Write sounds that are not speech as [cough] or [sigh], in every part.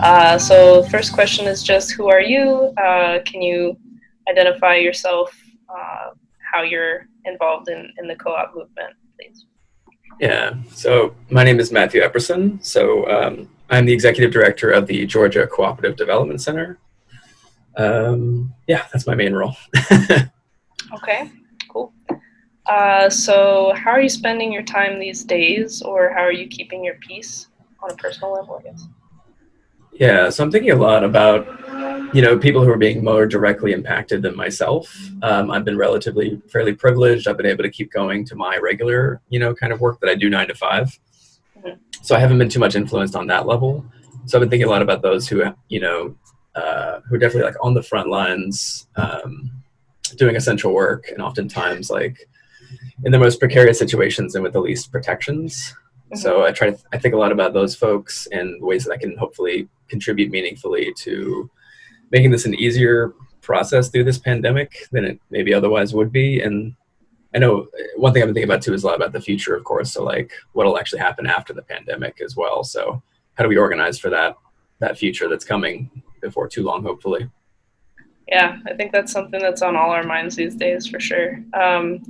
Uh, so first question is just who are you? Uh, can you identify yourself, uh, how you're involved in, in the co-op movement, please? Yeah, so my name is Matthew Epperson. So um, I'm the executive director of the Georgia Cooperative Development Center. Um, yeah, that's my main role. [laughs] okay, cool. Uh, so how are you spending your time these days or how are you keeping your peace on a personal level, I guess? Yeah, so I'm thinking a lot about, you know, people who are being more directly impacted than myself. Um, I've been relatively fairly privileged. I've been able to keep going to my regular, you know, kind of work that I do nine to 5 mm-hmm. So I haven't been too much influenced on that level. So I've been thinking a lot about those who, you know, uh, who are definitely like on the front lines, um, doing essential work, and oftentimes like in the most precarious situations and with the least protections. Mm-hmm. So I try to, I think a lot about those folks and ways that I can hopefully contribute meaningfully to making this an easier process through this pandemic than it maybe otherwise would be. And I know one thing I've been thinking about too is a lot about the future, of course. So like what'll actually happen after the pandemic as well. So how do we organize for that, that future that's coming before too long, hopefully? Yeah, I think that's something that's on all our minds these days for sure. Um,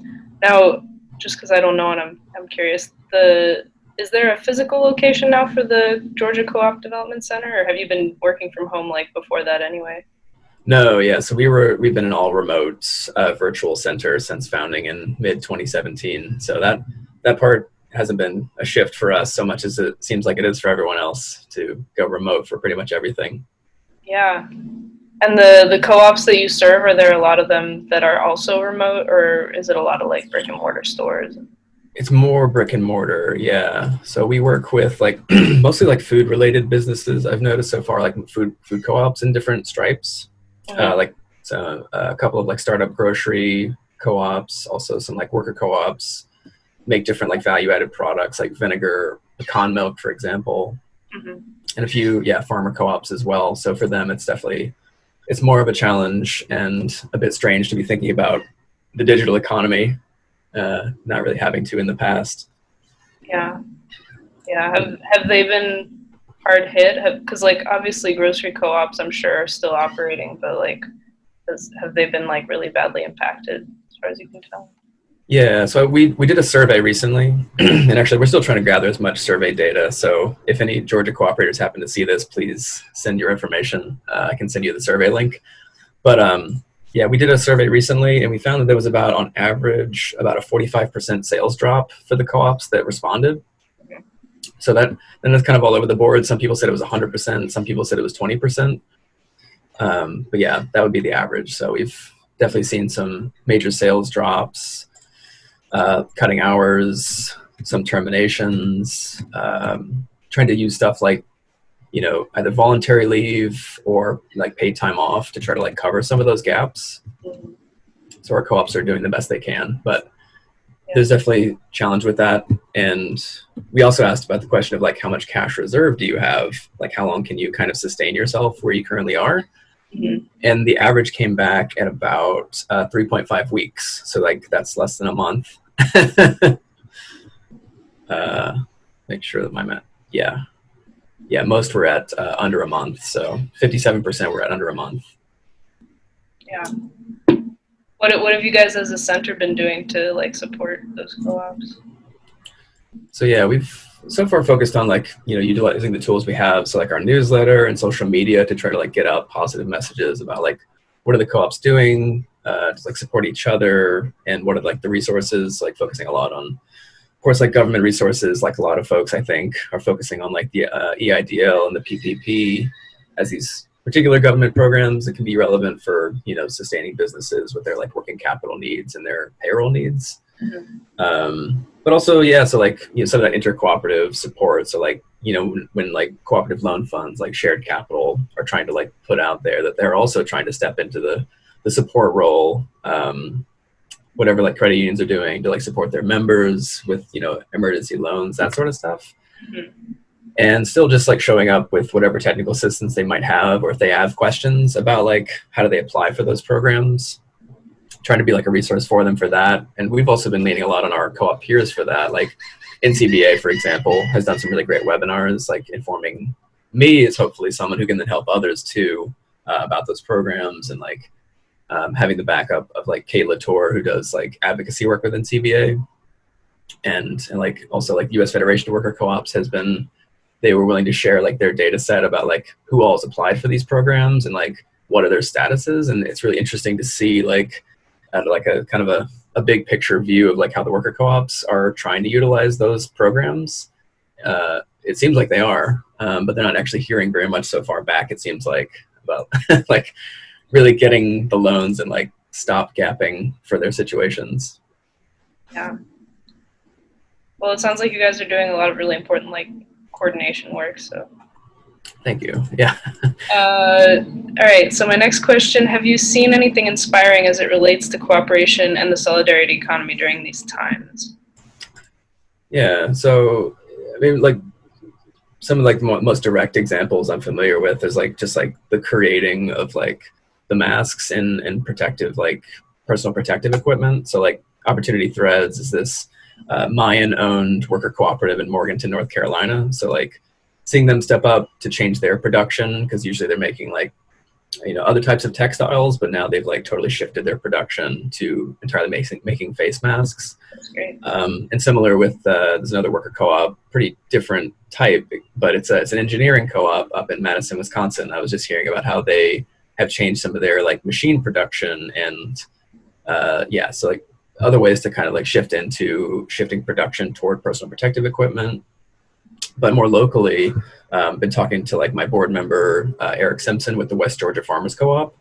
now, just because I don't know and I'm, I'm curious, the is there a physical location now for the Georgia Co-op Development Center, or have you been working from home like before that anyway? No, yeah. So we were we've been an all remote uh, virtual center since founding in mid 2017. So that that part hasn't been a shift for us so much as it seems like it is for everyone else to go remote for pretty much everything. Yeah. And the the co-ops that you serve, are there a lot of them that are also remote, or is it a lot of like brick and mortar stores? It's more brick and mortar, yeah. So we work with like [clears throat] mostly like food related businesses. I've noticed so far, like food food co-ops in different stripes, mm-hmm. uh, like so, uh, a couple of like startup grocery co-ops, also some like worker co-ops make different like value added products like vinegar, pecan milk, for example, mm-hmm. and a few yeah farmer co-ops as well. So for them, it's definitely it's more of a challenge and a bit strange to be thinking about the digital economy uh, not really having to in the past. Yeah, yeah. Have have they been hard hit? Because like obviously grocery co-ops, I'm sure, are still operating, but like, has, have they been like really badly impacted as far as you can tell? Yeah, so we, we did a survey recently, [clears throat] and actually we're still trying to gather as much survey data. So if any Georgia cooperators happen to see this, please send your information. Uh, I can send you the survey link. But um, yeah, we did a survey recently and we found that there was about, on average, about a 45% sales drop for the co-ops that responded. So that, then that's kind of all over the board. Some people said it was 100%, some people said it was 20%. Um, but yeah, that would be the average. So we've definitely seen some major sales drops, uh, cutting hours, some terminations, um, trying to use stuff like you know, either voluntary leave or like paid time off to try to like cover some of those gaps. So our co-ops are doing the best they can, but yeah. there's definitely challenge with that. And we also asked about the question of like, how much cash reserve do you have? Like, how long can you kind of sustain yourself where you currently are? Mm-hmm. And the average came back at about uh, 3.5 weeks. So like that's less than a month. [laughs] uh, make sure that my math, yeah, yeah, most were at uh, under a month. So 57% were at under a month. Yeah. What, what have you guys as a center been doing to like support those co-ops? So yeah, we've so far focused on like, you know, utilizing the tools we have. So like our newsletter and social media to try to like get out positive messages about like, what are the co-ops doing uh, to like support each other and what are like the resources, like focusing a lot on of course, like government resources, like a lot of folks, I think, are focusing on like the uh, EIDL and the PPP as these particular government programs that can be relevant for you know sustaining businesses with their like working capital needs and their payroll needs. Mm-hmm. Um, but also, yeah, so like you know some of that intercooperative support. So like you know when, when like cooperative loan funds like shared capital are trying to like put out there that they're also trying to step into the the support role um, whatever like credit unions are doing to like support their members with you know emergency loans that sort of stuff. Mm-hmm. and still just like showing up with whatever technical assistance they might have or if they have questions about like how do they apply for those programs. Trying to be like a resource for them for that. And we've also been leaning a lot on our co-op peers for that. Like ncba for example has done some really great webinars like informing me is hopefully someone who can then help others too uh, about those programs and like um, having the backup of like Kate Latour who does like advocacy work within NCBA and, and like also like US Federation of Worker Co-ops has been they were willing to share like their data set about like who all has applied for these programs and like what are their statuses. And it's really interesting to see like at like a kind of a, a big picture view of like how the worker co-ops are trying to utilize those programs. Uh, it seems like they are um, but they're not actually hearing very much so far back it seems like about [laughs] like really getting the loans and like stop gapping for their situations yeah well it sounds like you guys are doing a lot of really important like coordination work so Thank you. Yeah. [laughs] uh, all right. So my next question: Have you seen anything inspiring as it relates to cooperation and the solidarity economy during these times? Yeah. So, I mean, like some of like the most direct examples I'm familiar with is like just like the creating of like the masks and and protective like personal protective equipment. So like Opportunity Threads is this uh, Mayan owned worker cooperative in Morganton, North Carolina. So like seeing them step up to change their production because usually they're making like you know other types of textiles but now they've like totally shifted their production to entirely making making face masks Um, and similar with uh, there's another worker co-op pretty different type but it's a, it's an engineering co-op up in madison wisconsin i was just hearing about how they have changed some of their like machine production and uh, yeah so like other ways to kind of like shift into shifting production toward personal protective equipment but more locally, um, been talking to like my board member uh, Eric Simpson with the West Georgia Farmers Co-op,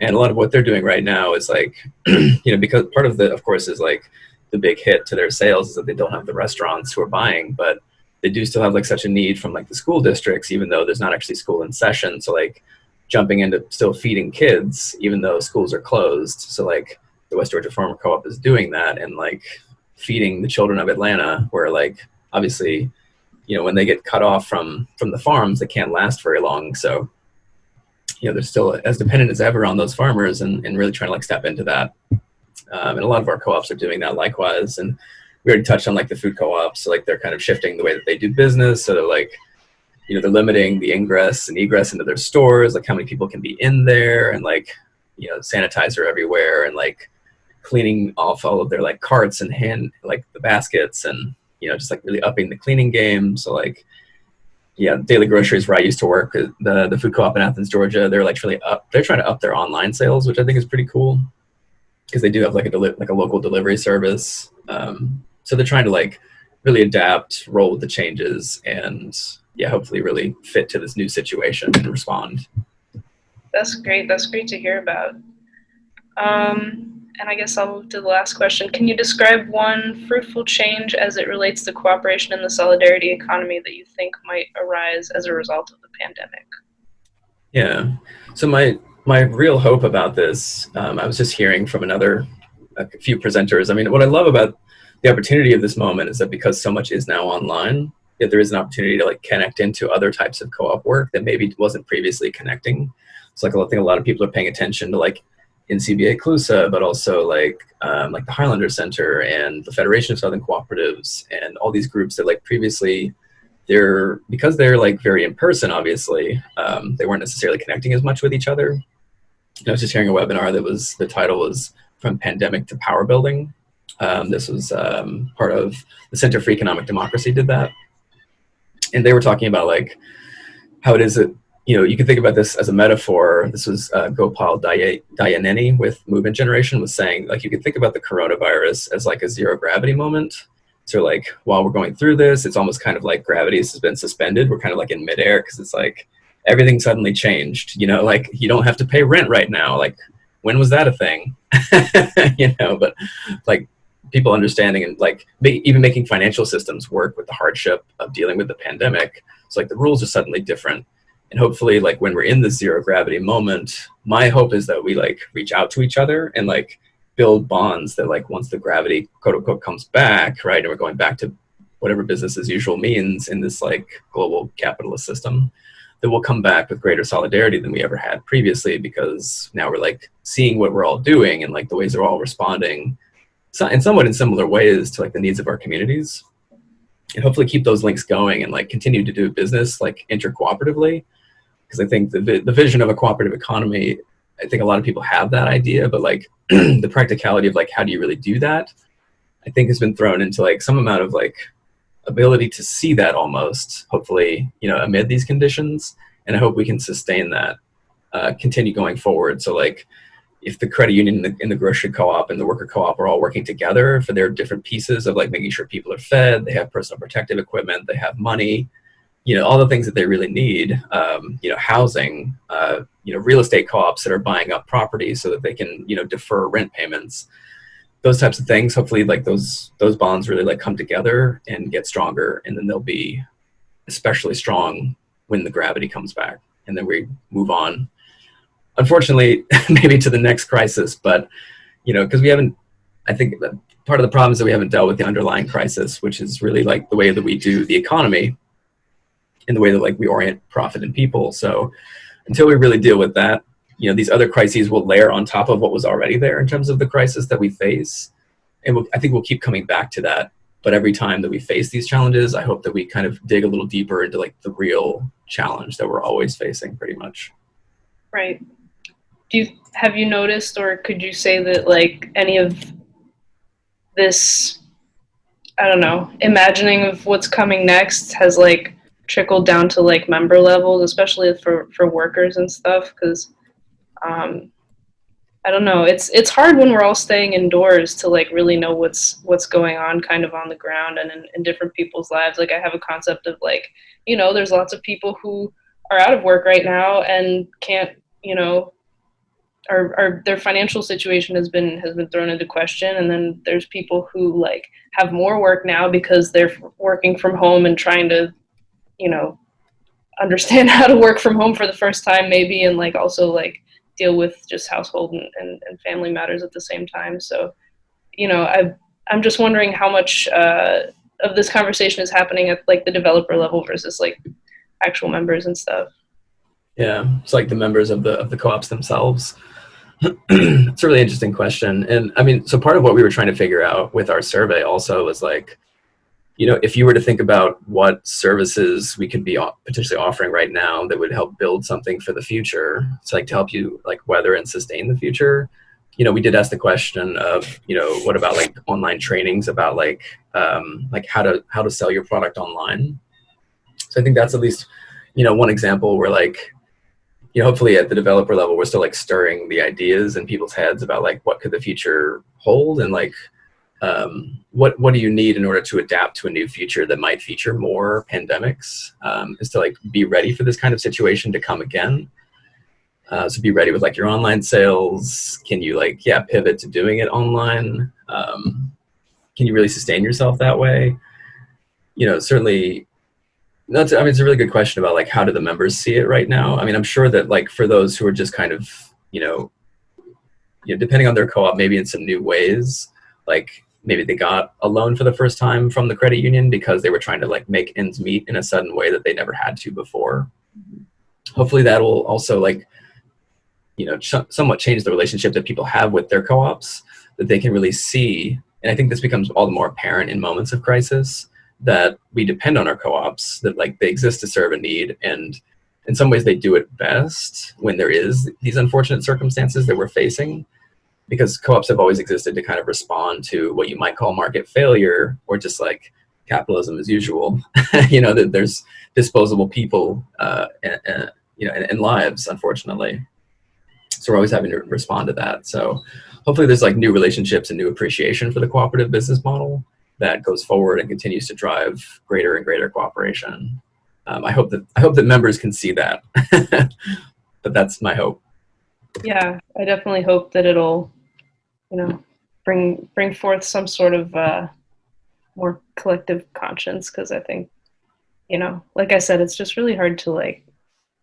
and a lot of what they're doing right now is like, [clears throat] you know, because part of the, of course, is like the big hit to their sales is that they don't have the restaurants who are buying, but they do still have like such a need from like the school districts, even though there's not actually school in session. So like jumping into still feeding kids, even though schools are closed. So like the West Georgia Farmer Co-op is doing that and like feeding the children of Atlanta, where like obviously you know when they get cut off from from the farms they can't last very long. So you know they're still as dependent as ever on those farmers and, and really trying to like step into that. Um, and a lot of our co-ops are doing that likewise. And we already touched on like the food co-ops. So like they're kind of shifting the way that they do business. So they're like you know they're limiting the ingress and egress into their stores like how many people can be in there and like you know sanitizer everywhere and like cleaning off all of their like carts and hand like the baskets and you know, just like really upping the cleaning game. So like, yeah, Daily Groceries where I used to work, uh, the the food co-op in Athens, Georgia, they're like really up. They're trying to up their online sales, which I think is pretty cool because they do have like a deli- like a local delivery service. Um, so they're trying to like really adapt, roll with the changes, and yeah, hopefully really fit to this new situation and respond. That's great. That's great to hear about. Um, and I guess I'll move to the last question. Can you describe one fruitful change as it relates to cooperation in the solidarity economy that you think might arise as a result of the pandemic? Yeah. So my my real hope about this, um, I was just hearing from another a few presenters. I mean, what I love about the opportunity of this moment is that because so much is now online, that there is an opportunity to like connect into other types of co-op work that maybe wasn't previously connecting. So like I think a lot of people are paying attention to like NCBA CLUSA, but also like um, like the Highlander Center and the Federation of Southern Cooperatives and all these groups that like previously they're because they're like very in person. Obviously, um, they weren't necessarily connecting as much with each other. I was just hearing a webinar that was the title was from pandemic to power building. Um, this was um, part of the Center for Economic Democracy did that, and they were talking about like how it is that you know, you can think about this as a metaphor. This was uh, Gopal Dayaneni with Movement Generation was saying, like, you can think about the coronavirus as like a zero gravity moment. So, like, while we're going through this, it's almost kind of like gravity has been suspended. We're kind of like in midair because it's like everything suddenly changed. You know, like you don't have to pay rent right now. Like, when was that a thing? [laughs] you know, but like people understanding and like even making financial systems work with the hardship of dealing with the pandemic. So, like, the rules are suddenly different and hopefully like when we're in the zero gravity moment my hope is that we like reach out to each other and like build bonds that like once the gravity quote unquote comes back right and we're going back to whatever business as usual means in this like global capitalist system that we'll come back with greater solidarity than we ever had previously because now we're like seeing what we're all doing and like the ways they're all responding in somewhat in similar ways to like the needs of our communities and hopefully keep those links going and like continue to do business like intercooperatively. Because I think the the vision of a cooperative economy, I think a lot of people have that idea, but like [clears throat] the practicality of like how do you really do that, I think has been thrown into like some amount of like ability to see that almost hopefully you know amid these conditions and i hope we can sustain that uh, continue going forward so like if the credit union and the, and the grocery co-op and the worker co-op are all working together for their different pieces of like making sure people are fed they have personal protective equipment they have money you know all the things that they really need um, you know housing uh, you know real estate co-ops that are buying up properties so that they can you know defer rent payments those types of things. Hopefully like those those bonds really like come together and get stronger and then they'll be especially strong when the gravity comes back and then we move on unfortunately [laughs] maybe to the next crisis but you know because we haven't i think part of the problem is that we haven't dealt with the underlying crisis which is really like the way that we do the economy in the way that like we orient profit and people. So until we really deal with that you know these other crises will layer on top of what was already there in terms of the crisis that we face. And we'll, i think we'll keep coming back to that. But every time that we face these challenges i hope that we kind of dig a little deeper into like the real challenge that we're always facing pretty much. Right do you have you noticed or could you say that like any of this i don't know imagining of what's coming next has like trickled down to like member levels especially for for workers and stuff because um, I don't know. It's it's hard when we're all staying indoors to like really know what's what's going on kind of on the ground and in, in different people's lives. Like I have a concept of like, you know, there's lots of people who are out of work right now and can't, you know, or, or their financial situation has been has been thrown into question and then there's people who like have more work now because they're working from home and trying to you know understand [laughs] how to work from home for the first time maybe and like also like deal with just household and, and, and family matters at the same time. So, you know, I I'm just wondering how much uh, of this conversation is happening at like the developer level versus like actual members and stuff. Yeah, it's like the members of the of the co-ops themselves. [clears throat] it's a really interesting question, and I mean, so part of what we were trying to figure out with our survey also was like, you know, if you were to think about what services we could be potentially offering right now that would help build something for the future, it's like to help you like weather and sustain the future. You know, we did ask the question of, you know, what about like online trainings about like um, like how to how to sell your product online. So I think that's at least, you know, one example where like, you know, hopefully at the developer level, we're still like stirring the ideas in people's heads about like what could the future hold and like um, what what do you need in order to adapt to a new future that might feature more pandemics um, is to like be ready for this kind of situation to come again. Uh, so be ready with like your online sales. Can you like yeah pivot to doing it online? Um, can you really sustain yourself that way? You know certainly that's i mean it's a really good question about like how do the members see it right now i mean i'm sure that like for those who are just kind of you know you know depending on their co-op maybe in some new ways like maybe they got a loan for the first time from the credit union because they were trying to like make ends meet in a sudden way that they never had to before. Hopefully that will also like, you know, somewhat change the relationship that people have with their co-ops that they can really see. And I think this becomes all the more apparent in moments of crisis that we depend on our co-ops, that like they exist to serve a need. And in some ways they do it best when there is these unfortunate circumstances that we're facing because co-ops have always existed to kind of respond to what you might call market failure or just like capitalism as usual. [laughs] You know that there's disposable people uh, and, and, you know and, and, lives unfortunately. So we're always having to respond to that. So hopefully there's like new relationships and new appreciation for the cooperative business model that goes forward and continues to drive greater and greater cooperation. Um, i hope that i hope that members can see that. [laughs] But that's my hope. Yeah i definitely hope that it'll you know bring bring forth some sort of uh, more collective conscience because i think you know like i said it's just really hard to like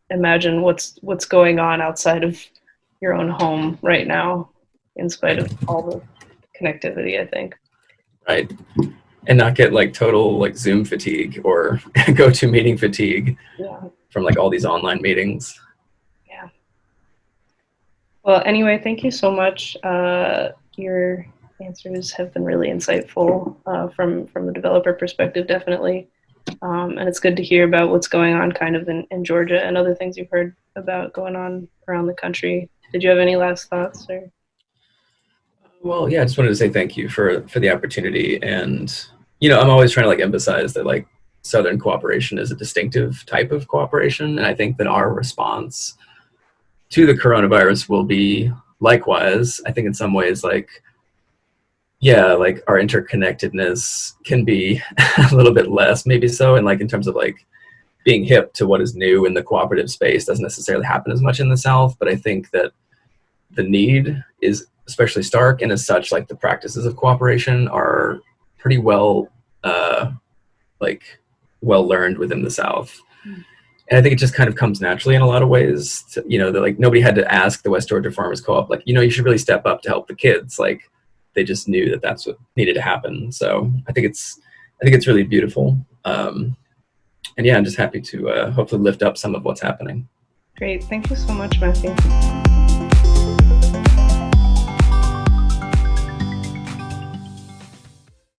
imagine what's what's going on outside of your own home right now in spite of all the connectivity i think right and not get like total like zoom fatigue or [laughs] go to meeting fatigue yeah. from like all these online meetings Yeah. well, anyway, thank you so much. Uh, you're answers have been really insightful uh, from from the developer perspective, definitely. Um, and it's good to hear about what's going on kind of in, in Georgia and other things you've heard about going on around the country. Did you have any last thoughts or? Well, yeah, I just wanted to say thank you for for the opportunity, and you know, I'm always trying to like emphasize that like Southern cooperation is a distinctive type of cooperation, and I think that our response to the coronavirus will be likewise. I think in some ways, like yeah, like our interconnectedness can be [laughs] a little bit less, maybe so, and like in terms of like being hip to what is new in the cooperative space doesn't necessarily happen as much in the South, but I think that the need is especially stark, and as such, like the practices of cooperation are pretty well, uh, like well learned within the South. And I think it just kind of comes naturally in a lot of ways. To, you know, that like nobody had to ask the West Georgia Farmers Co-op, like, you know, you should really step up to help the kids. Like, they just knew that that's what needed to happen. So I think it's, I think it's really beautiful. Um, and yeah, I'm just happy to uh, hopefully lift up some of what's happening. Great. Thank you so much, Matthew.